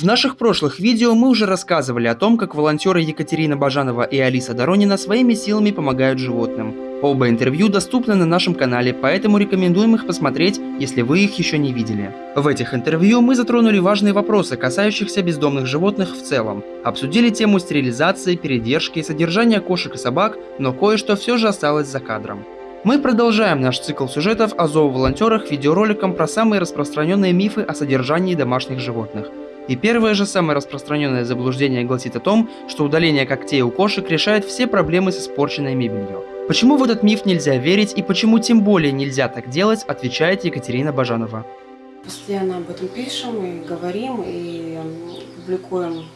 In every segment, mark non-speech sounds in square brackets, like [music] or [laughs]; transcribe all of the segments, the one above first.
В наших прошлых видео мы уже рассказывали о том, как волонтеры Екатерина Бажанова и Алиса Доронина своими силами помогают животным. Оба интервью доступны на нашем канале, поэтому рекомендуем их посмотреть, если вы их еще не видели. В этих интервью мы затронули важные вопросы, касающихся бездомных животных в целом. Обсудили тему стерилизации, передержки, содержания кошек и собак, но кое-что все же осталось за кадром. Мы продолжаем наш цикл сюжетов о зооволонтерах видеороликом про самые распространенные мифы о содержании домашних животных. И первое же самое распространенное заблуждение гласит о том, что удаление когтей у кошек решает все проблемы с испорченной мебелью. Почему в этот миф нельзя верить и почему тем более нельзя так делать, отвечает Екатерина Бажанова. Постоянно об этом пишем и говорим, и публикуем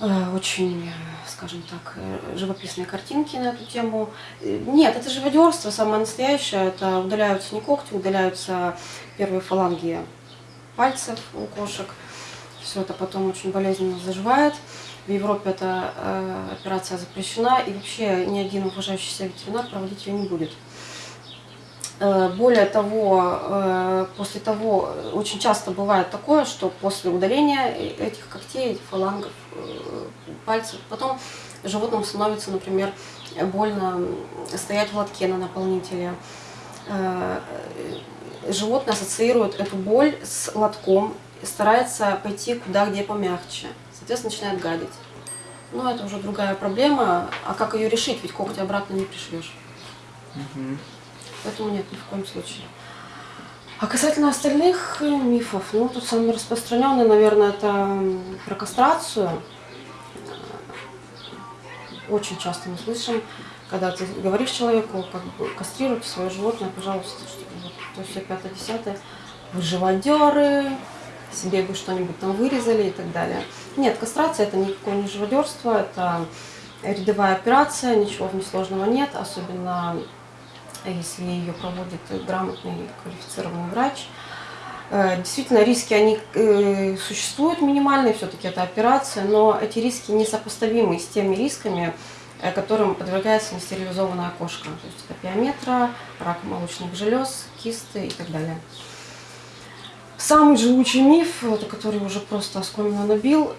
э, очень, скажем так, э, живописные картинки на эту тему. Э, нет, это живодерство самое настоящее, это удаляются не когти, удаляются первые фаланги пальцев у кошек. Все это потом очень болезненно заживает. В Европе эта э, операция запрещена, и вообще ни один уважающий себя ветеринар проводить ее не будет. Э, более того, э, после того, очень часто бывает такое, что после удаления этих когтей, этих фалангов, э, пальцев, потом животному становится, например, больно стоять в лотке на наполнителе. Э, животное ассоциирует эту боль с лотком, старается пойти куда, где помягче. Соответственно, начинает гадить. Но это уже другая проблема. А как ее решить? Ведь когти обратно не пришьешь. Угу. Поэтому нет, ни в коем случае. А касательно остальных мифов, ну, тут самый распространенный, наверное, это про кастрацию. Очень часто мы слышим, когда ты говоришь человеку, как бы кастрируйте свое животное, пожалуйста, чтобы вот, то все пятое, десятое, вы живодеры, себе бы что-нибудь там вырезали и так далее. Нет, кастрация это никакое не живодерство, это рядовая операция, ничего в ней сложного нет, особенно если ее проводит грамотный квалифицированный врач. Э, действительно, риски они э, существуют минимальные, все-таки это операция, но эти риски несопоставимы с теми рисками, которым подвергается нестерилизованная кошка. То есть это пиометра, рак молочных желез, кисты и так далее. Самый живучий миф, который уже просто оскомину набил,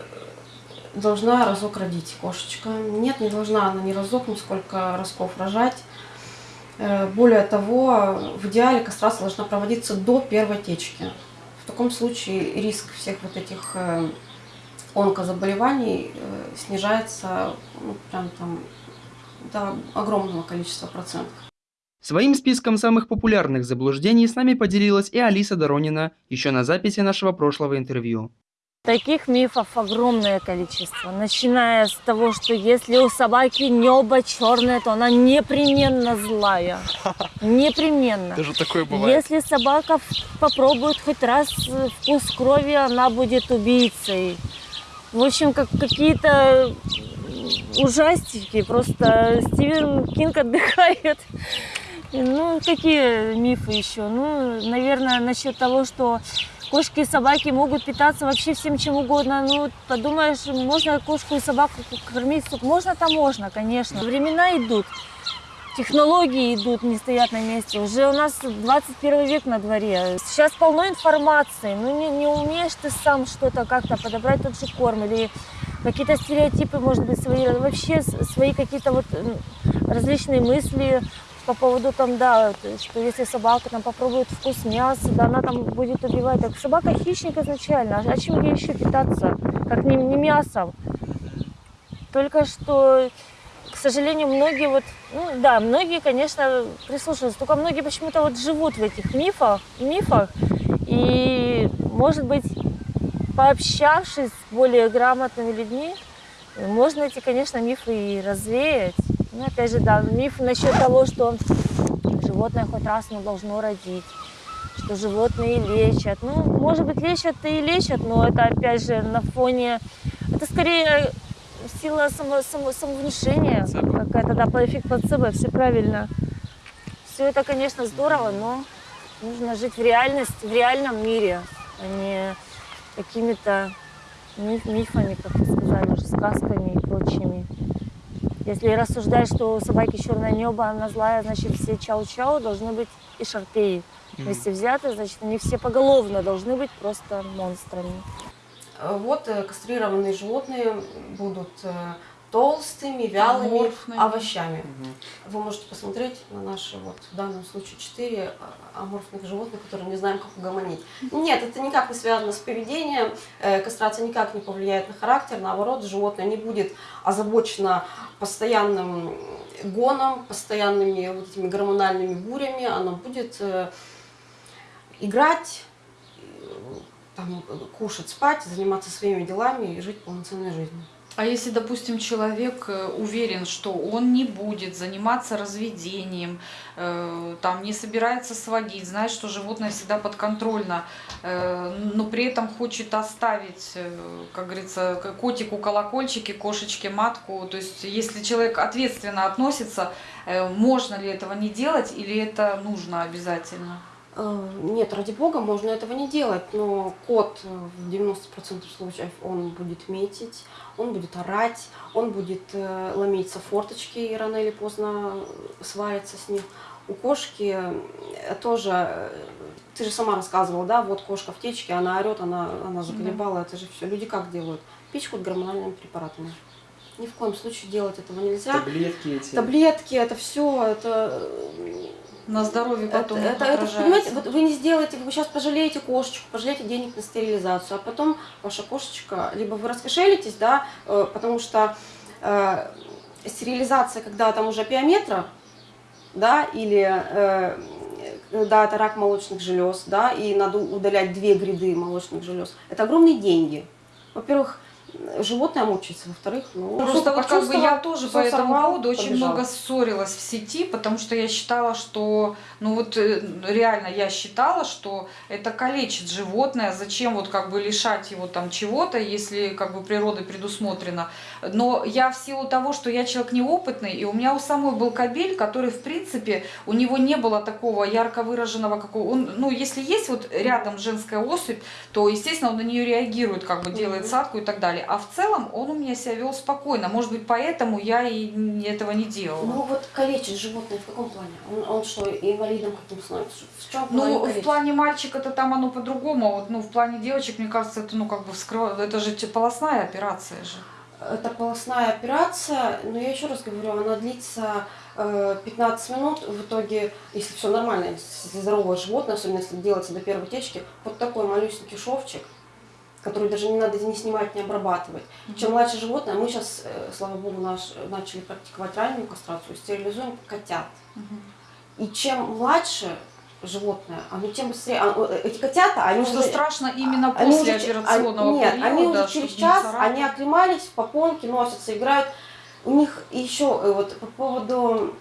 должна разок родить кошечка. Нет, не должна она ни разок, ни сколько разков рожать. Э, более того, в идеале кастрация должна проводиться до первой течки. В таком случае риск всех вот этих э, онкозаболеваний э, снижается ну, прям там до огромного количества процентов. Своим списком самых популярных заблуждений с нами поделилась и Алиса Доронина еще на записи нашего прошлого интервью. Таких мифов огромное количество, начиная с того, что если у собаки небо черное, то она непременно злая. Непременно. Даже такое бывает. Если собака попробует хоть раз вкус крови, она будет убийцей. В общем, как какие-то ужастики. Просто Стивен Кинг отдыхает. Ну, какие мифы еще? Ну, наверное, насчет того, что кошки и собаки могут питаться вообще всем чем угодно. Ну, подумаешь, можно кошку и собаку кормить? Можно-то можно, конечно. Времена идут технологии идут, не стоят на месте. Уже у нас 21 век на дворе. Сейчас полно информации. Ну, не, не умеешь ты сам что-то как-то подобрать тот же корм или какие-то стереотипы, может быть, свои, вообще свои какие-то вот различные мысли по поводу там, да, что если собака там попробует вкус мяса, да, она там будет убивать. Так собака хищник изначально, а чем ей еще питаться, как не, не мясом? Только что к сожалению, многие вот, ну да, многие, конечно, прислушиваются, только многие почему-то вот живут в этих мифах, мифах, и, может быть, пообщавшись с более грамотными людьми, можно эти, конечно, мифы и развеять. Ну, опять же, да, миф насчет того, что животное хоть раз оно должно родить, что животные лечат. Ну, может быть, лечат и лечат, но это, опять же, на фоне... Это скорее сила само, само, самовнушения какая-то, да, эффект плацебо, все правильно. Все это, конечно, здорово, но нужно жить в реальности, в реальном мире, а не какими-то миф, мифами, как вы сказали, уже сказками и прочими. Если рассуждать, что у собаки черное небо, она злая, значит все чау-чау должны быть и шарпеи. Вместе взяты, значит они все поголовно должны быть просто монстрами. Вот э, кастрированные животные будут э, толстыми, вялыми Аморфными. овощами. Вы можете посмотреть на наши, вот в данном случае, четыре а, аморфных животных, которые не знаем, как угомонить. Нет, это никак не связано с поведением, э, кастрация никак не повлияет на характер, наоборот, животное не будет озабочено постоянным гоном, постоянными вот этими гормональными бурями, оно будет играть, там, э, кушать, спать, заниматься своими делами и жить полноценной жизнью. А если, допустим, человек э, уверен, что он не будет заниматься разведением, э, там не собирается сводить, знает, что животное всегда подконтрольно, э, но при этом хочет оставить, э, как говорится, котику колокольчики, кошечке матку. То есть, если человек ответственно относится, э, можно ли этого не делать или это нужно обязательно? Э, Нет, ради бога, можно этого не делать, но кот э, в 90% случаев он будет метить, он будет орать, он будет э, ломиться форточки и рано или поздно свалится с них. У кошки э, тоже, э, ты же сама рассказывала, да, вот кошка в течке, она орет, она, она заколебала, это же все. Люди как делают? Пичкают гормональными препаратами. Ни в коем случае делать этого нельзя. Таблетки эти. Таблетки, это все, это На здоровье это, потом это, это, отражается. понимаете, вот вы не сделаете, вы сейчас пожалеете кошечку, пожалеете денег на стерилизацию, а потом ваша кошечка, либо вы раскошелитесь, да, э, потому что э, стерилизация, когда там уже пиометра, да, или э, когда это рак молочных желез, да, и надо удалять две гряды молочных желез, это огромные деньги. Во-первых, животное мучается, во-вторых, ну, Просто вот как бы я тоже по этому поводу очень побежал. много ссорилась в сети, потому что я считала, что, ну вот э, реально я считала, что это калечит животное, зачем вот как бы лишать его там чего-то, если как бы природой предусмотрено. Но я в силу того, что я человек неопытный, и у меня у самой был кабель, который в принципе, у него не было такого ярко выраженного, какого он, ну если есть вот рядом женская особь, то естественно он на нее реагирует, как бы делает садку и так далее. А в целом он у меня себя вел спокойно. Может быть, поэтому я и этого не делала. Ну вот калечит животное в каком плане? Он, он что, инвалидом каким становится? В чем Ну, в плане мальчика-то там оно по-другому, вот, ну, в плане девочек, мне кажется, это, ну, как бы вскрывает, это же те- полостная операция же. Это полостная операция, но я еще раз говорю, она длится э, 15 минут. В итоге, если все нормально, если здоровое животное, особенно если делается до первой течки, вот такой малюсенький шовчик, который даже не надо не снимать, не обрабатывать. Чем младше животное, мы сейчас, слава богу, наш, начали практиковать раннюю кастрацию, стерилизуем котят. Мгм. И чем младше животное, оно тем быстрее. а, э, Эти котята, они Просто уже- страшно именно они после уже операционного они- нет, периода. они уже через час, они оклемались, в попонки носятся, играют. У них еще э, вот по поводу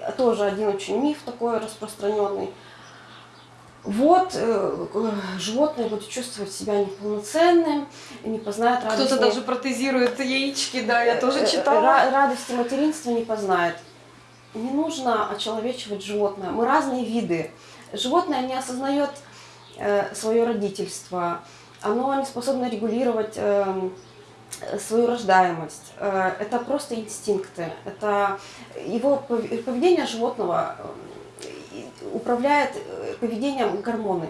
э, тоже один очень миф такой распространенный. Вот э, э, животное будет чувствовать себя неполноценным, не познает радости. Кто-то даже протезирует яички, да, я тоже Э, э, читала. ра- Радости материнства не познает. Не нужно очеловечивать животное. Мы разные виды. Животное не осознает свое родительство. Оно не способно регулировать эм, свою рождаемость. Это просто инстинкты. Это его пов- поведение животного управляет э, поведением гормоны.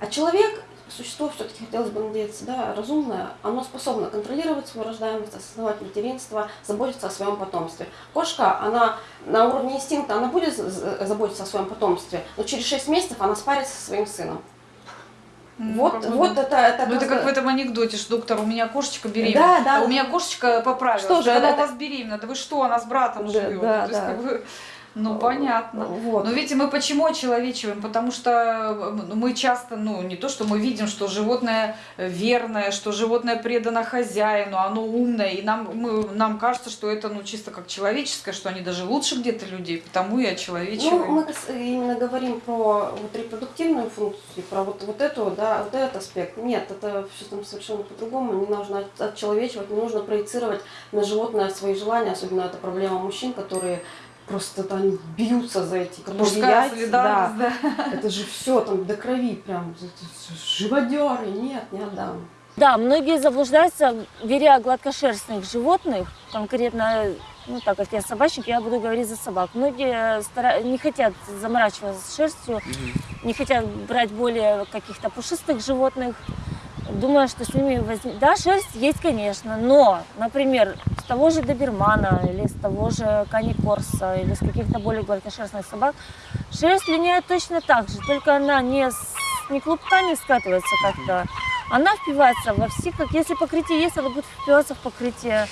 А человек, существо все-таки хотелось бы надеяться, да, разумное, оно способно контролировать свою рождаемость, осознавать материнство, заботиться о своем потомстве. Кошка, она на уровне инстинкта, она будет заботиться о своем потомстве, но через 6 месяцев она спарится со своим сыном. Ну, вот, бы, вот это, это Ну, это как в этом анекдоте, что доктор, у меня кошечка беременна. Да, да. А у меня кошечка поправилась. Что же, это- у вас беременна? Да вы что, она с братом Да, живет. да, То есть, да. как бы, ну, понятно. Вот. Но видите, мы почему очеловечиваем? Потому что э, мы часто, ну, не то, что мы видим, что животное э, верное, что животное предано хозяину, оно умное, и нам, мы, нам кажется, что это, ну, чисто как человеческое, что они даже лучше где-то людей, потому и Ну, очеловечиваем. мы кас- именно говорим про вот репродуктивную функцию, про вот, вот эту, да, вот этот аспект. Нет, это все там совершенно по-другому. Не нужно от- отчеловечивать, не нужно проецировать на животное свои желания. Особенно это проблема мужчин, которые просто там бьются за эти коровьи яйца. да. Да. Это же все там до крови прям. Живодеры, нет, не отдам. Да, многие заблуждаются, беря гладкошерстных животных, конкретно, ну так как я собачник, я буду говорить за собак. Многие стара- не хотят заморачиваться с шерстью, не хотят брать более каких-то пушистых животных. думая, что с ними возьм... Да, шерсть есть, конечно, но, например, того же добермана или с того же каникорса или с каких-то более гладкошерстных собак шерсть линяет точно так же, только она не, с... не клубками скатывается как-то, она впивается во все, как если покрытие есть, она будет впиваться в покрытие.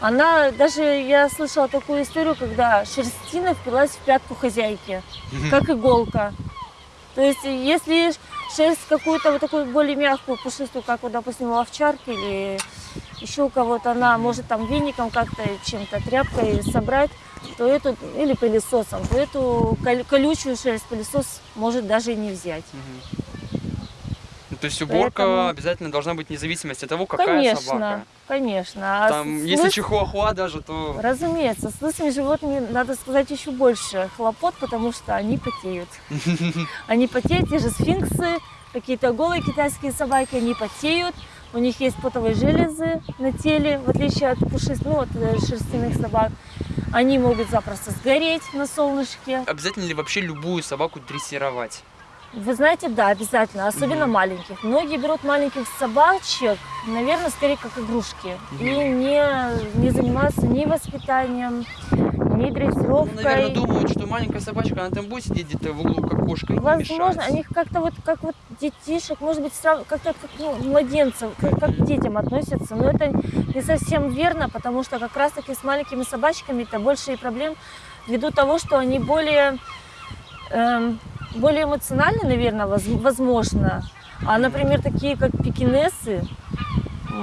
Она, даже я слышала такую историю, когда шерстина впилась в пятку хозяйки, как иголка. То есть, если шерсть какую-то вот такую более мягкую, пушистую, как вот, допустим, у овчарки или еще у кого-то, она может там веником как-то, чем-то, тряпкой собрать, то эту, или пылесосом, то эту колючую шерсть пылесос может даже и не взять. Ну, то есть уборка Поэтому... обязательно должна быть независимости от того, какая конечно, собака. Конечно, а Там, с... если чихуахуа даже, то... Разумеется, с лысыми животными, надо сказать, еще больше хлопот, потому что они потеют. [laughs] Они потеют, те же сфинксы, какие-то голые китайские собаки, они потеют. У них есть потовые железы на теле, в отличие от пушистых, ну, от э, шерстяных собак. Они могут запросто сгореть на солнышке. Обязательно ли вообще любую собаку дрессировать? Вы знаете, да, обязательно, особенно mm-hmm. маленьких. Многие берут маленьких собачек, наверное, скорее как игрушки, mm-hmm. и не, не занимаются ни воспитанием, ни дрессировкой. Ну, наверное, думают, что маленькая собачка, она там будет сидеть где-то в углу, как кошка, и Возможно, они как-то вот, как вот детишек, может быть, как-то как ну, младенцев, как, как к детям относятся, но это не совсем верно, потому что как раз-таки с маленькими собачками это больше и проблем ввиду того, что они более... Эм, более эмоционально, наверное, возможно. А, например, такие как пекинесы,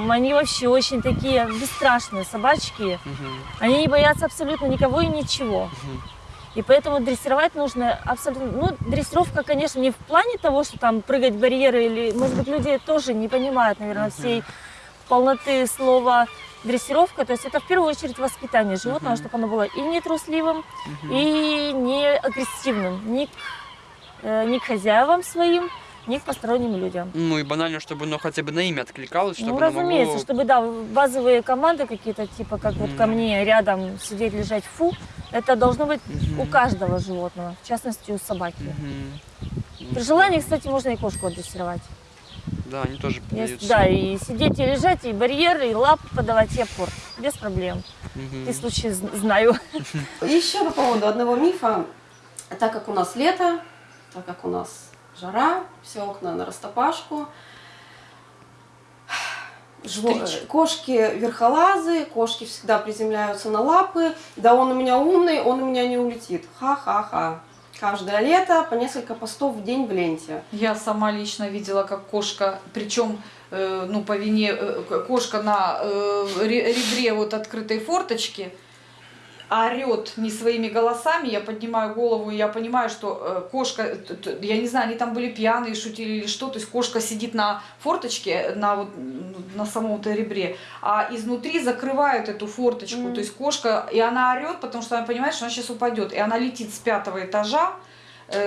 они вообще очень такие бесстрашные собачки. Угу. Они не боятся абсолютно никого и ничего. Угу. И поэтому дрессировать нужно абсолютно... Ну, дрессировка, конечно, не в плане того, что там прыгать барьеры или... Может быть, люди тоже не понимают, наверное, всей полноты слова дрессировка. То есть это в первую очередь воспитание животного, чтобы оно было и не трусливым, и не агрессивным, ни Э, ни к хозяевам своим, ни к посторонним людям. Ну и банально, чтобы оно хотя бы на имя откликалось, чтобы Ну, разумеется, могло... чтобы, да, базовые команды какие-то, типа, как вот ко мне рядом сидеть, лежать, фу, это должно быть mm у каждого животного, в частности, у собаки. mm При желании, кстати, можно и кошку отдрессировать. Да, они тоже поддаются. Да, и сидеть, и лежать, и барьеры, и лап подавать, и опор. Без проблем. Угу. И случаи знаю. Еще по поводу одного мифа. Так как у нас лето, так как у нас жара, все окна на растопашку. Жво... Кошки верхолазы, кошки всегда приземляются на лапы. Да он у меня умный, он у меня не улетит. Ха-ха-ха. Каждое лето по несколько постов в день в ленте. Я сама лично видела, как кошка, причем э, ну, по вине э, кошка на э, ребре вот открытой форточки, орет не своими голосами, я поднимаю голову, и я понимаю, что э, кошка, я не знаю, они там были пьяные, шутили или что, то есть кошка сидит на форточке, на, вот, на самом-то ребре, а изнутри закрывают эту форточку, mm. то есть кошка, и она орет, потому что она понимает, что она сейчас упадет, и она летит с пятого этажа, Э,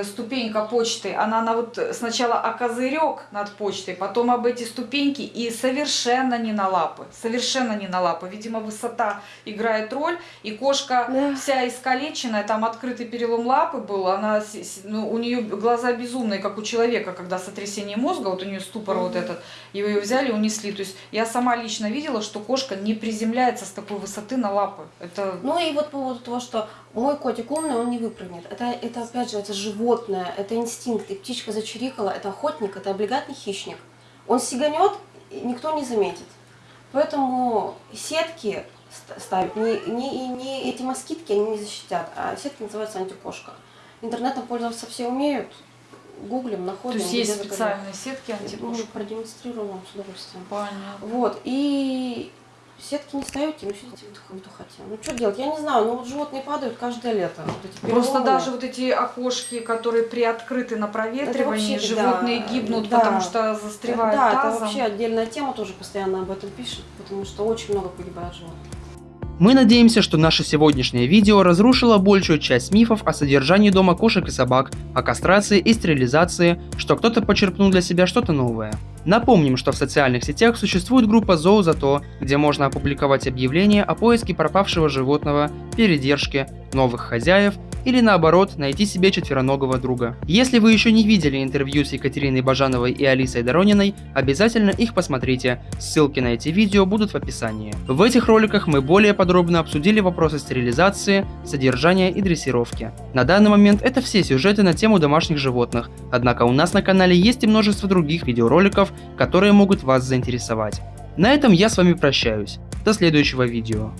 ступенька почты, она на вот сначала о козырек над почтой, потом об эти ступеньки и совершенно не на лапы, совершенно не на лапы. Видимо, высота играет роль, и кошка да. вся искалеченная, там открытый перелом лапы был, она, ну, у нее глаза безумные, как у человека, когда сотрясение мозга, вот у нее ступор -hmm. вот этот, и ее взяли, унесли. То есть я сама лично видела, что кошка не приземляется с такой высоты на лапы. Это... Ну и вот по поводу того, что мой котик умный, он не выпрыгнет. Это, это опять же, это животное, это инстинкт. И птичка зачирикала, это охотник, это облигатный хищник. Он сиганет, никто не заметит. Поэтому сетки ставят, не, не, не эти москитки, они не защитят, а сетки называются антикошка. Интернетом пользоваться все умеют, гуглим, находим. То есть есть специальные сетки антикошка? Мы продемонстрируем вам с удовольствием. Понятно. Вот, и Сетки не ставите, ну сидите кто хотел. Ну что делать, я не знаю, ну вот животные падают каждое лето. Вот Просто даже вот эти окошки, которые приоткрыты на проветривании, вообще, животные да, гибнут, да, потому что застревают Да, тазом. это вообще отдельная тема, тоже постоянно об этом пишут, потому что очень много погибает животных. Мы надеемся, что наше сегодняшнее видео разрушило большую часть мифов о содержании дома кошек и собак, о кастрации и стерилизации, что кто-то почерпнул для себя что-то новое. Напомним, что в социальных сетях существует группа Зоу за то, где можно опубликовать объявления о поиске пропавшего животного, передержке, новых хозяев или наоборот найти себе четвероногого друга. Если вы еще не видели интервью с Екатериной Бажановой и Алисой Дорониной, обязательно их посмотрите, ссылки на эти видео будут в описании. В этих роликах мы более подробно обсудили вопросы стерилизации, содержания и дрессировки. На данный момент это все сюжеты на тему домашних животных, однако у нас на канале есть и множество других видеороликов, которые могут вас заинтересовать. На этом я с вами прощаюсь. До следующего видео.